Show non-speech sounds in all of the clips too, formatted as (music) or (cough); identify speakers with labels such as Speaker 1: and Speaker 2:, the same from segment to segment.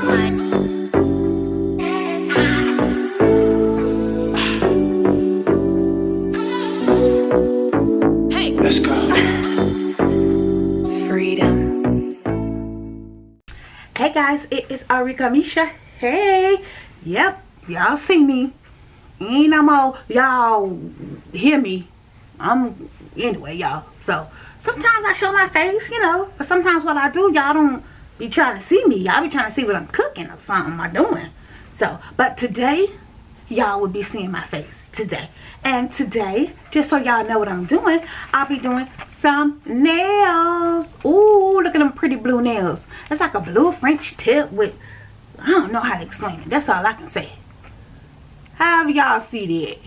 Speaker 1: Hey Let's go. Freedom. Hey guys, it is Arika Misha. Hey, yep, y'all see me. Ain't no more y'all hear me. I'm anyway, y'all. So sometimes I show my face, you know, but sometimes what I do, y'all don't be trying to see me. Y'all be trying to see what I'm cooking or something I'm doing. So, but today, y'all will be seeing my face today. And today, just so y'all know what I'm doing, I'll be doing some nails. Ooh, look at them pretty blue nails. It's like a blue French tip with, I don't know how to explain it. That's all I can say. How y'all see that?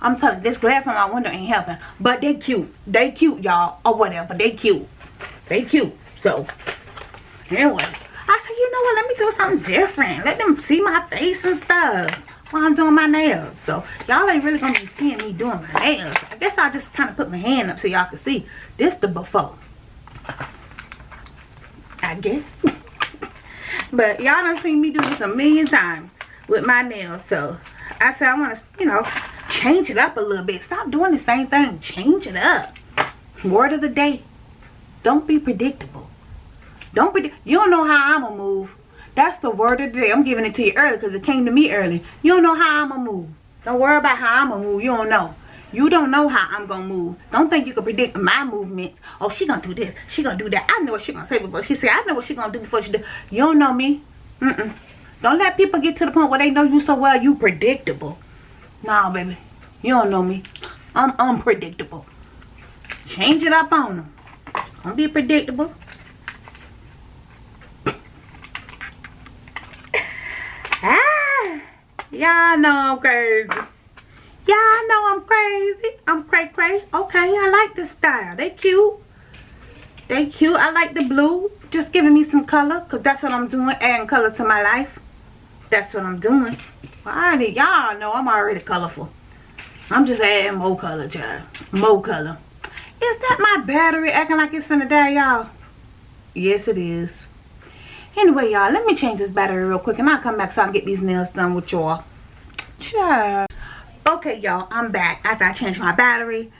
Speaker 1: I'm telling you, this glare from my window ain't helping. But they cute. They cute, y'all. Or whatever. They cute. They cute. So, anyway. I said, you know what? Let me do something different. Let them see my face and stuff while I'm doing my nails. So y'all ain't really gonna be seeing me doing my nails. I guess I'll just kind of put my hand up so y'all can see. This the before. I guess. (laughs) but y'all done seen me do this a million times with my nails. So I said I want to, you know, change it up a little bit. Stop doing the same thing. Change it up. Word of the day. Don't be predictable. Don't be, you don't know how I'm going to move. That's the word of the day. I'm giving it to you early because it came to me early. You don't know how I'm going to move. Don't worry about how I'm going to move. You don't know. You don't know how I'm going to move. Don't think you can predict my movements. Oh, she going to do this. She going to do that. I know what she going to say before she say. I know what she going to do before she do. You don't know me. Mm-mm. Don't let people get to the point where they know you so well you predictable. Nah, baby. You don't know me. I'm unpredictable. Change it up on them. Don't be predictable. Y'all know I'm crazy. Y'all know I'm crazy. I'm cray cray. Okay, I like this style. They cute. They cute. I like the blue. Just giving me some color. Because that's what I'm doing. Adding color to my life. That's what I'm doing. Well, already, y'all know I'm already colorful. I'm just adding more color, child. More color. Is that my battery acting like it's finna die, y'all? Yes, it is. Anyway, y'all, let me change this battery real quick and I'll come back so I can get these nails done with y'all. Sure. Okay, y'all, I'm back after I changed my battery.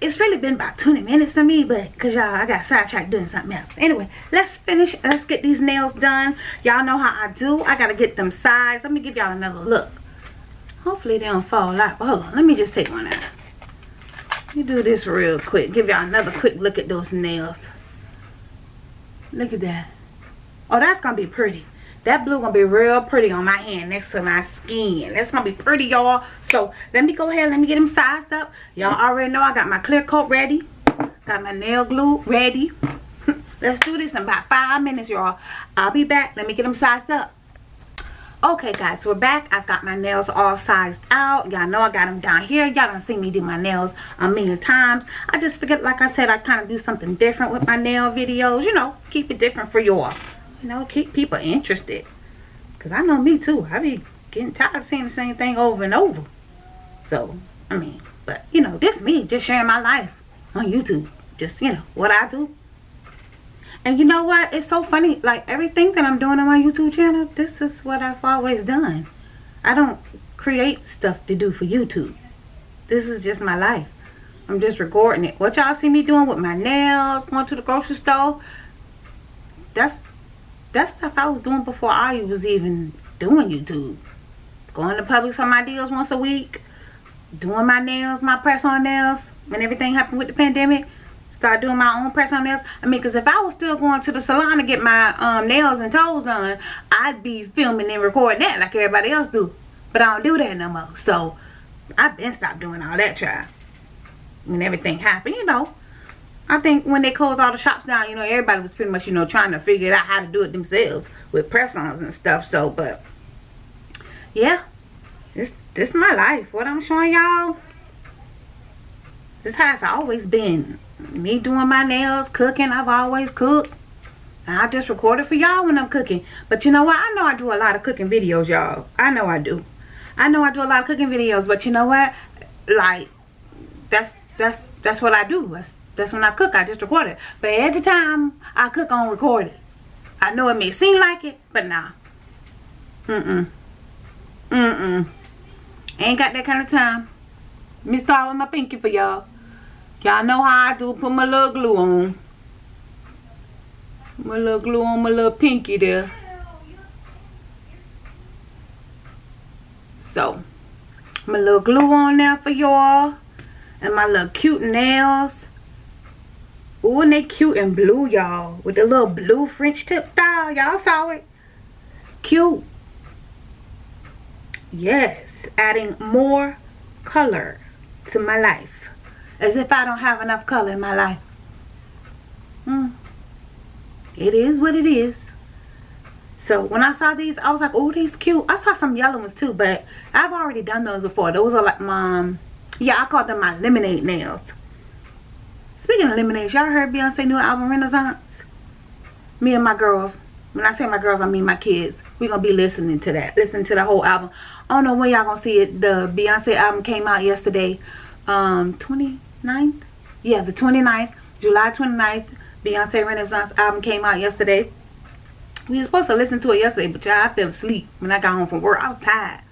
Speaker 1: It's really been about 20 minutes for me, but because y'all, I got sidetracked doing something else. Anyway, let's finish. Let's get these nails done. Y'all know how I do. I got to get them sized. Let me give y'all another look. Hopefully they don't fall out. But hold on, let me just take one out. Let me do this real quick. Give y'all another quick look at those nails. Look at that. Oh, that's going to be pretty. That blue going to be real pretty on my hand next to my skin. That's going to be pretty, y'all. So, let me go ahead. And let me get them sized up. Y'all already know I got my clear coat ready. Got my nail glue ready. (laughs) Let's do this in about five minutes, y'all. I'll be back. Let me get them sized up. Okay, guys, we're back. I've got my nails all sized out. Y'all know I got them down here. Y'all done seen me do my nails a million times. I just figured, like I said, I kind of do something different with my nail videos. You know, keep it different for y'all you know, keep people interested. Because I know me too. I be getting tired of seeing the same thing over and over. So, I mean, but, you know, this me just sharing my life on YouTube. Just, you know, what I do. And you know what? It's so funny. Like, everything that I'm doing on my YouTube channel, this is what I've always done. I don't create stuff to do for YouTube. This is just my life. I'm just recording it. What y'all see me doing with my nails, going to the grocery store, that's that stuff I was doing before I was even doing YouTube. Going to Publix for my deals once a week. Doing my nails, my press-on nails. When everything happened with the pandemic. Start doing my own press-on nails. I mean, because if I was still going to the salon to get my um, nails and toes done, I'd be filming and recording that like everybody else do. But I don't do that no more. So, I've been stopped doing all that, try. When everything happened, you know. I think when they closed all the shops down, you know, everybody was pretty much, you know, trying to figure out how to do it themselves with press-ons and stuff. So, but, yeah, this, this is my life. What I'm showing y'all, this has always been. Me doing my nails, cooking, I've always cooked. I just record it for y'all when I'm cooking. But you know what? I know I do a lot of cooking videos, y'all. I know I do. I know I do a lot of cooking videos, but you know what? Like, that's, that's, that's what I do. That's, that's when I cook. I just record it. But every time I cook on record it. I know it may seem like it, but nah. Mm-mm. Mm-mm. Ain't got that kind of time. Me start with my pinky for y'all. Y'all know how I do. Put my little glue on. My little glue on my little pinky there. So, my little glue on there for y'all. And my little cute nails. Ooh, and they cute and blue, y'all. With the little blue French tip style. Y'all saw it. Cute. Yes. Adding more color to my life. As if I don't have enough color in my life. Hmm. It is what it is. So when I saw these, I was like, oh, these cute. I saw some yellow ones too, but I've already done those before. Those are like my, yeah, I call them my lemonade nails. Speaking of lemonades, y'all heard Beyonce new album Renaissance? Me and my girls. When I say my girls, I mean my kids. We're going to be listening to that. Listen to the whole album. I don't know when y'all going to see it. The Beyonce album came out yesterday. Um, 29th? Yeah, the 29th. July 29th. Beyonce Renaissance album came out yesterday. We were supposed to listen to it yesterday, but y'all, I fell asleep when I got home from work. I was tired.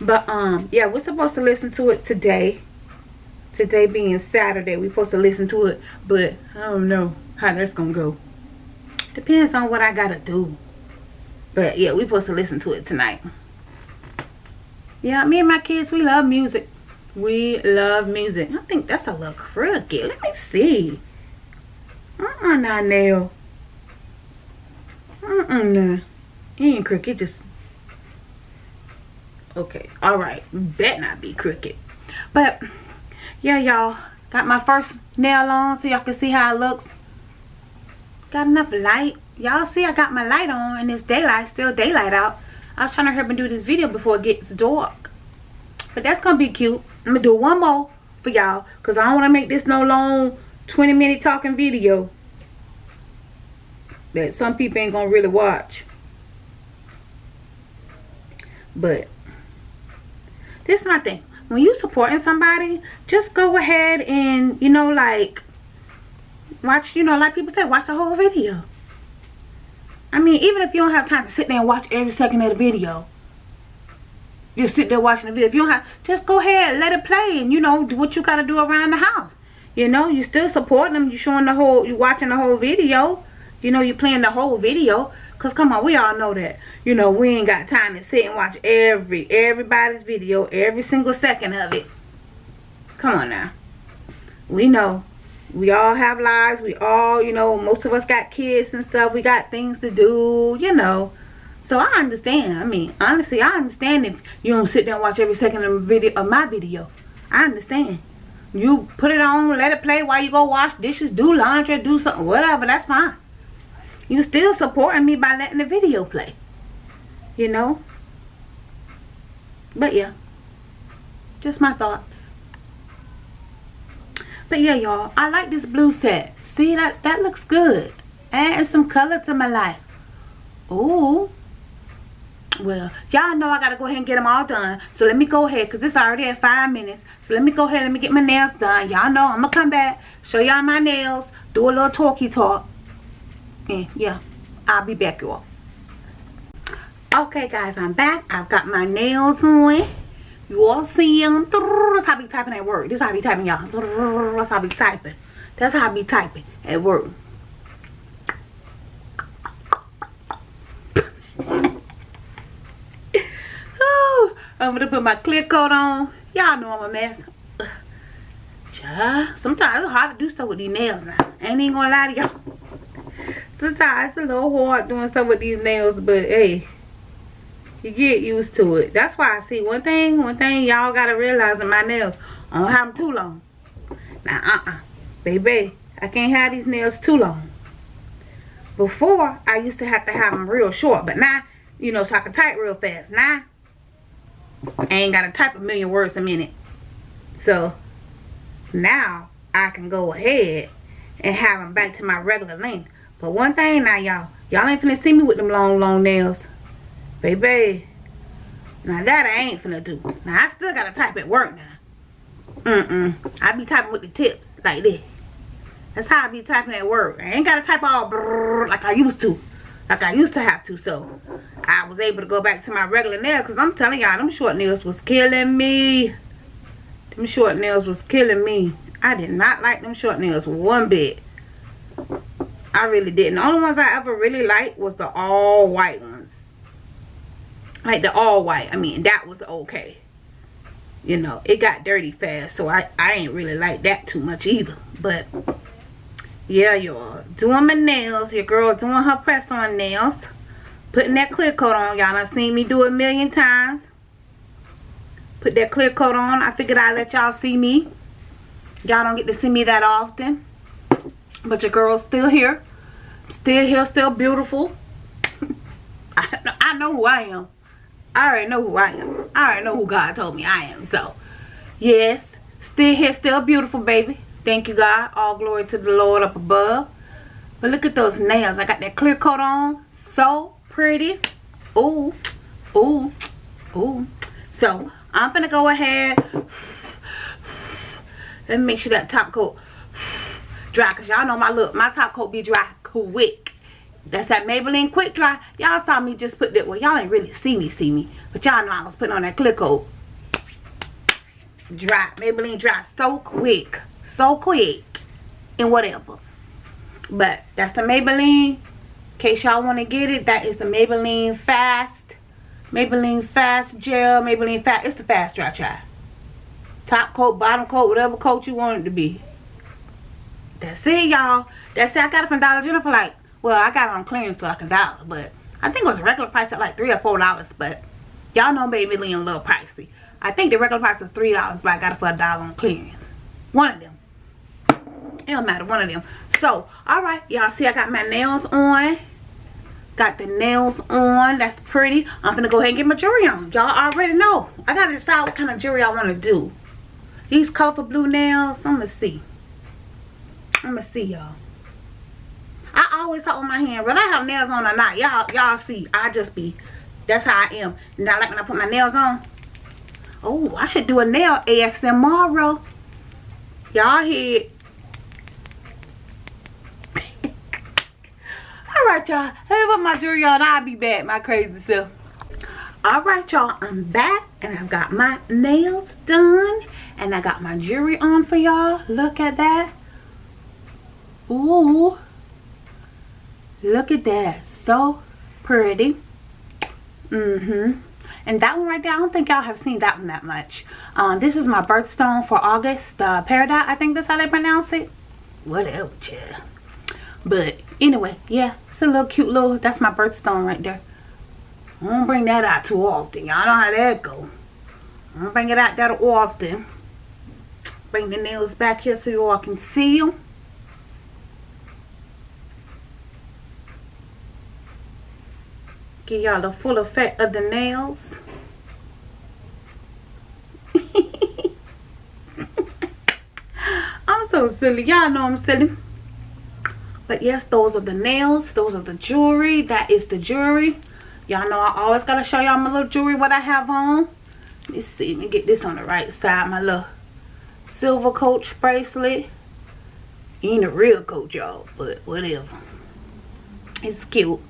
Speaker 1: But, um, yeah, we're supposed to listen to it today today being Saturday, we're supposed to listen to it, but I don't know how that's gonna go. Depends on what I gotta do. But yeah, we're supposed to listen to it tonight. Yeah, me and my kids, we love music. We love music. I think that's a little crooked. Let me see. Uh-uh, not nail. Uh-uh, nah. He ain't crooked, just... Okay, alright. Bet not be crooked. But yeah y'all. Got my first nail on so y'all can see how it looks. Got enough light. Y'all see I got my light on and it's daylight still daylight out. I was trying to hurry and do this video before it gets dark. But that's gonna be cute. I'm gonna do one more for y'all because I don't want to make this no long 20 minute talking video that some people ain't gonna really watch. But this is my thing when you supporting somebody, just go ahead and, you know, like, watch, you know, like people say, watch the whole video. I mean, even if you don't have time to sit there and watch every second of the video, just sit there watching the video. If you don't have, just go ahead, and let it play, and, you know, do what you got to do around the house. You know, you still supporting them. You showing the whole, you watching the whole video. You know, you playing the whole video. Because, come on, we all know that. You know, we ain't got time to sit and watch every, everybody's video, every single second of it. Come on now. We know. We all have lives. We all, you know, most of us got kids and stuff. We got things to do, you know. So I understand. I mean, honestly, I understand if you don't sit there and watch every second of, video, of my video. I understand. You put it on, let it play while you go wash dishes, do laundry, do something, whatever. That's fine you still supporting me by letting the video play. You know? But yeah. Just my thoughts. But yeah, y'all. I like this blue set. See, that, that looks good. Adding some color to my life. Ooh. Well, y'all know I got to go ahead and get them all done. So let me go ahead because it's already at five minutes. So let me go ahead and let me get my nails done. Y'all know I'm to come back, show y'all my nails, do a little talky talk and yeah. I'll be back y'all. Okay guys i'm back. I've got my nails on. You all see them that's how I be typing at work. This is how I be typing y'all. That's how I be typing. That's how I be typing at work. I'm gonna put my clear coat on. Y'all know I'm a mess. Sometimes it's hard to do stuff with these nails now. I ain't even gonna lie to y'all sometimes it's a little hard doing stuff with these nails, but hey, you get used to it. That's why I see one thing, one thing y'all gotta realize in my nails, I don't have them too long. Now, uh-uh, baby, I can't have these nails too long. Before, I used to have to have them real short, but now, you know, so I can type real fast. Now, I ain't gotta type a million words a minute. So, now, I can go ahead and have them back to my regular length. But one thing now, y'all. Y'all ain't finna see me with them long, long nails. Baby. Now that I ain't finna do. Now I still gotta type at work now. Mm-mm. I be typing with the tips like this. That's how I be typing at work. I ain't gotta type all brrr like I used to. like I used to have to. So I was able to go back to my regular nails because I'm telling y'all, them short nails was killing me. Them short nails was killing me. I did not like them short nails one bit. I really didn't. The only ones I ever really liked was the all white ones. Like the all white. I mean, that was okay. You know, it got dirty fast. So I, I ain't really like that too much either. But, yeah, y'all. Doing my nails. Your girl doing her press on nails. Putting that clear coat on. Y'all done seen me do it a million times. Put that clear coat on. I figured I'd let y'all see me. Y'all don't get to see me that often. But your girl's still here. Still here, still beautiful. (laughs) I, I know who I am. I already know who I am. I already know who God told me I am. So, yes. Still here, still beautiful, baby. Thank you, God. All glory to the Lord up above. But look at those nails. I got that clear coat on. So pretty. Ooh. Ooh. Ooh. So, I'm going to go ahead. Let me make sure that top coat dry because y'all know my look my top coat be dry quick. That's that Maybelline quick dry. Y'all saw me just put that well y'all ain't really see me see me but y'all know I was putting on that clear coat dry Maybelline dry so quick so quick and whatever. But that's the Maybelline. In case y'all want to get it that is the Maybelline fast Maybelline fast gel Maybelline fast it's the fast dry chai top coat bottom coat whatever coat you want it to be that's it, y'all. That's it. I got it from Dollar General for like, well, I got it on clearance for like a dollar, but I think it was a regular price at like three or four dollars, but y'all know Maybelline a little pricey. I think the regular price was three dollars, but I got it for a dollar on clearance. One of them. It don't matter, one of them. So, alright, y'all see I got my nails on. Got the nails on. That's pretty. I'm gonna go ahead and get my jewelry on. Y'all already know. I gotta decide what kind of jewelry I want to do. These colorful blue nails, I'm gonna see. I'm gonna see y'all. I always with my hand, whether I have nails on or not. Y'all, y'all see, I just be. That's how I am. Not like when I put my nails on. Oh, I should do a nail ASMR. Y'all hear (laughs) Alright, y'all. Let me my jewelry on. I'll be back, my crazy self. Alright, y'all. I'm back. And I've got my nails done. And I got my jewelry on for y'all. Look at that. Ooh. Look at that. So pretty. Mm-hmm. And that one right there, I don't think y'all have seen that one that much. Um, this is my birthstone for August. The Peridot, I think that's how they pronounce it. Whatever, chill. But anyway, yeah, it's a little cute little, that's my birthstone right there. I don't bring that out too often. Y'all know how that go. I don't bring it out that often. Bring the nails back here so you all can see them. Give y'all the full effect of the nails. (laughs) I'm so silly. Y'all know I'm silly. But yes, those are the nails. Those are the jewelry. That is the jewelry. Y'all know I always got to show y'all my little jewelry, what I have on. Let's see. Let me get this on the right side. My little silver coach bracelet. Ain't a real coach, y'all. But whatever. It's cute.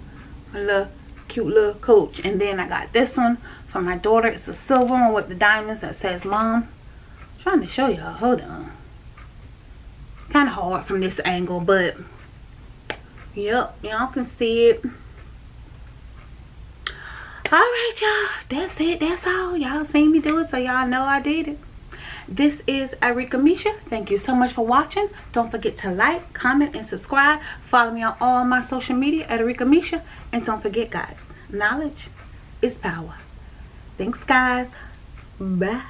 Speaker 1: My little cute little coach. And then I got this one for my daughter. It's a silver one with the diamonds that says mom I'm trying to show y'all. Hold on. Kind of hard from this angle but yep y'all can see it. Alright y'all. That's it. That's all. Y'all seen me do it so y'all know I did it this is Arika Misha. Thank you so much for watching. Don't forget to like, comment, and subscribe. Follow me on all my social media at Arika Misha. And don't forget, guys, knowledge is power. Thanks, guys. Bye.